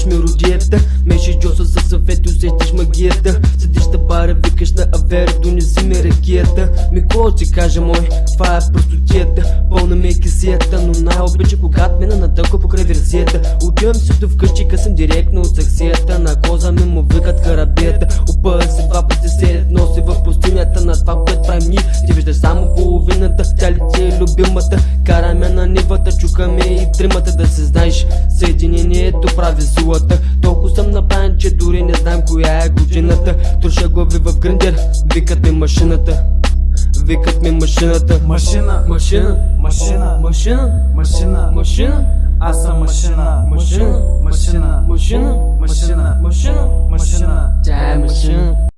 правиш мелодията Меше Джоса със съвет усетиш магията. Седиш да бара, викаш на авера, донеси ми ракията. Ми какво ти кажа мой, това е простотията. Пълна ми е кисията, но най-обича когато мина на тълко покрай версията. Отивам си до вкъщи, късам директно от саксията. На коза ми му викат карабията. Опъя се два пъти седят, носи в пустинята. На това, което правим ние, ти виждаш само половината. Тя ли ти е любимата, караме на нивата Чукаме и тримата да се знаеш. Съединението прави силата Толкова съм направен, че дори не знам коя е годината Труша глави в гриндер, викат ми машината Викат ми машината Машина, Машина, машина, машина, машина, машина, аз съм машина, машина, машина, машина, машина, машина. машина